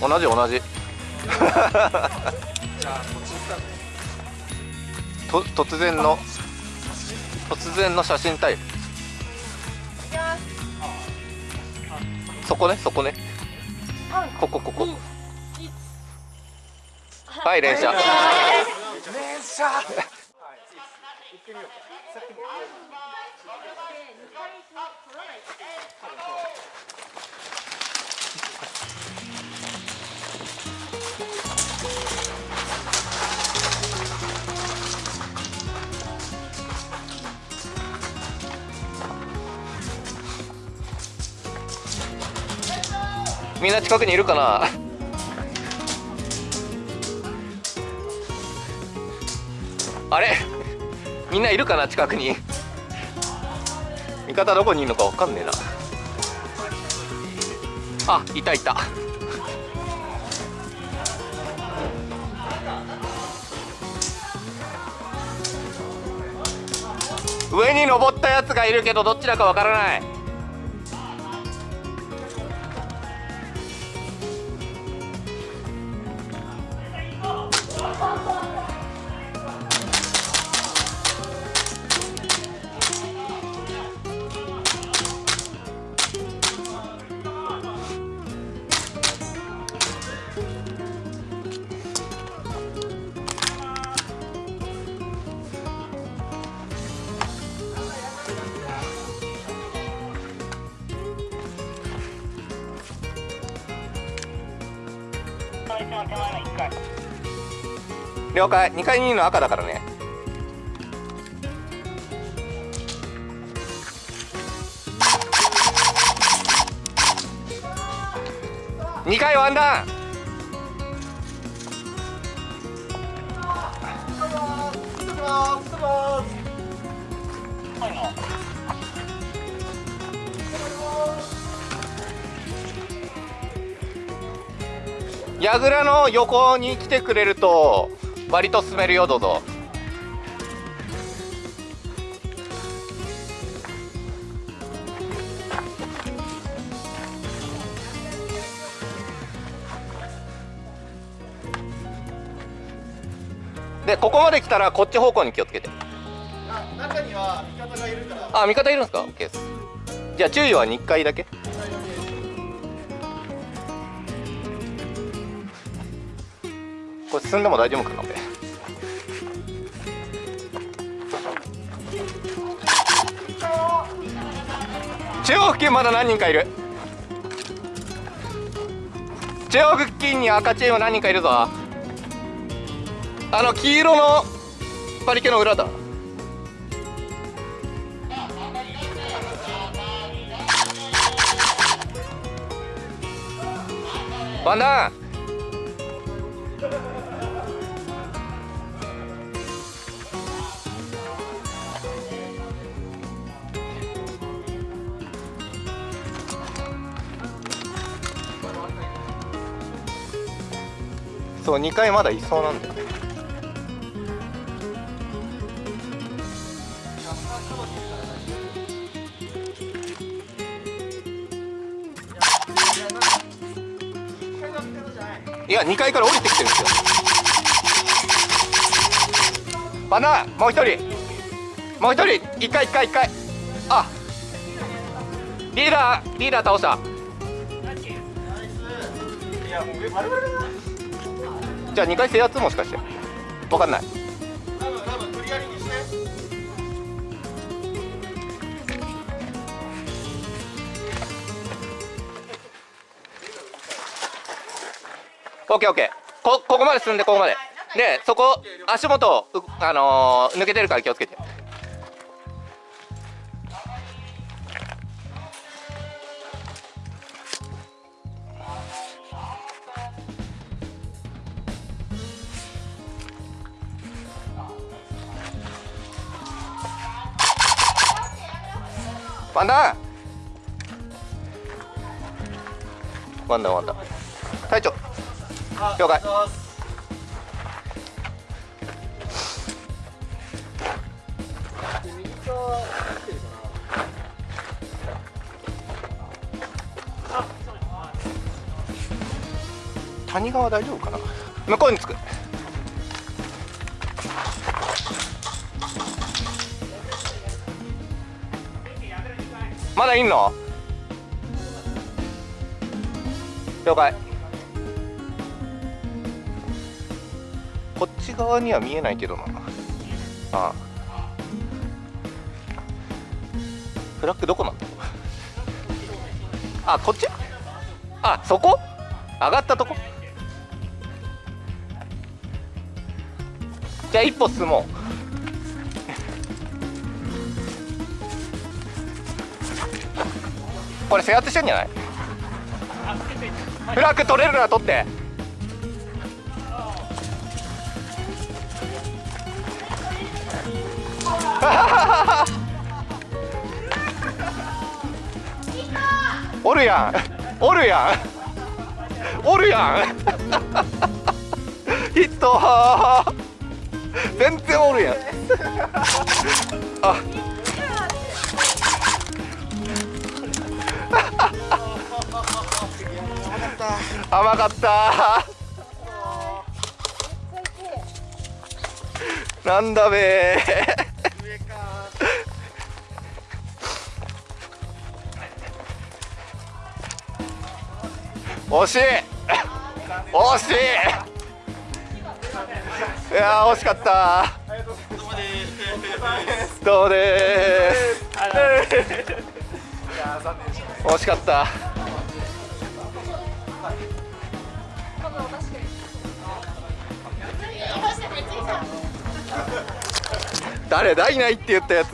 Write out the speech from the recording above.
同じ同じ。と突然の突然の写真タイムそこねそこね。ここここ。はい連射連射みんな近くにいるかな？あれ？みんないるかな？近くに。味方どこにいるのかわかんねえな。あいたいた。上に登ったやつがいるけどどっちだかわからない。了解。2階にいるの赤だからね。2階ワンダウン櫓の横に来てくれると割と進めるよどうぞ。でここまで来たらこっち方向に気をつけて。中には味方がいるから。あ味方いるんですか？OK です。じゃあ注意は2回だけこれ進んでも大丈夫かな俺中央付近まだ何人かいる。中央付近に赤チーム何人かいるぞ。あの黄色のパリケの裏だ。ワンダそう2回まだいそうなんだいや2階から降りてきてるんですよ。バナナもう一人。もう一人。一回一回一回。あリーダーリーダー倒した。いやもう上丸々だじゃあ2回制圧もしかして。分かんない。多分多分無理やりにしてオッケーオッケー。こここまで進んでここまで。でそこ足元あのー抜けてるから気をつけて。ワンダーワンダーワンダー隊長。了解。谷川大丈夫かな？向こうに着く。まだいんの？了解。こっち側には見えないけどな。ああ。フラッグどこなんだ？あこっち？あそこ？上がったとこ？じゃあ一歩進もう。これ制圧してんじゃない？フラッグ取れるなら取って。おるやん。おるやん。おるやん。ヒット。全然おるやん。あ。甘かった。なんだべ。惜しい。惜しい。いやー惜しかった。どうもです。惜しかった誰だいないって言ったやつ。